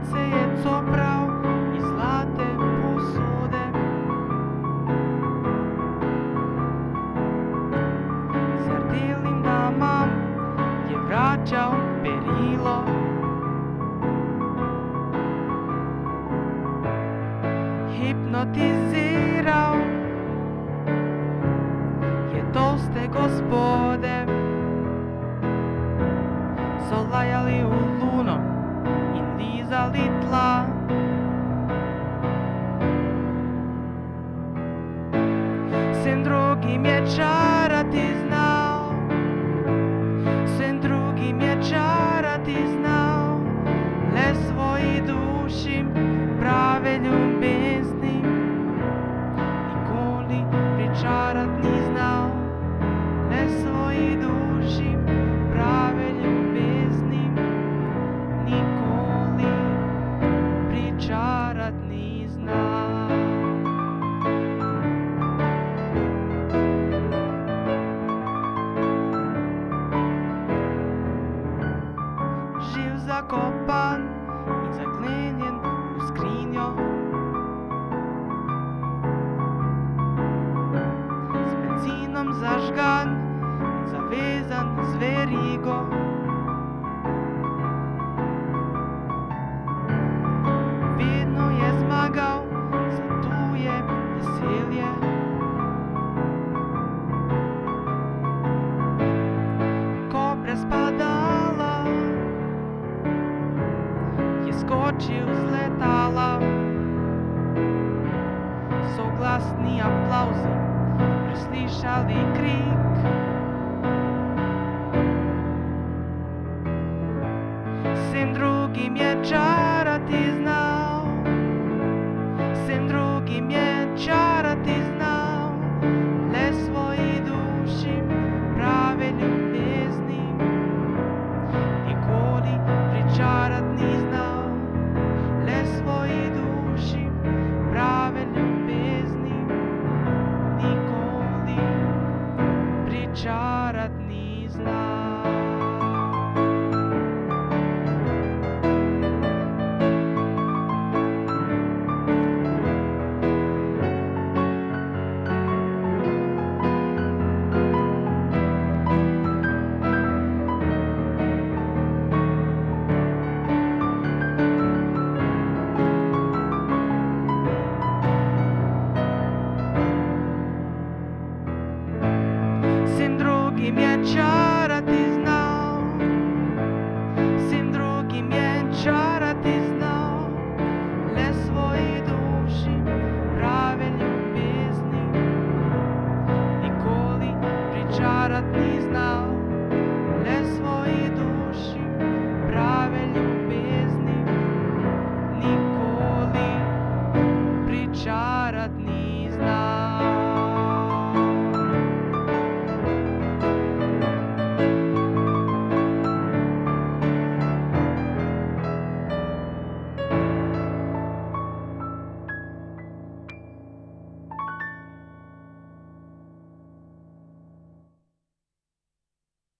lice je coprao i zlate posude. Zardilnim damam je vraćao perilo? Hipnotizirao je toste gospode. Solajali u luno i залитла. Сын друг и меча. Zakopan i zaklenjen u skrinjo z letala Soglasni aplauzi preslišali krik. Sen drugim je čar happy.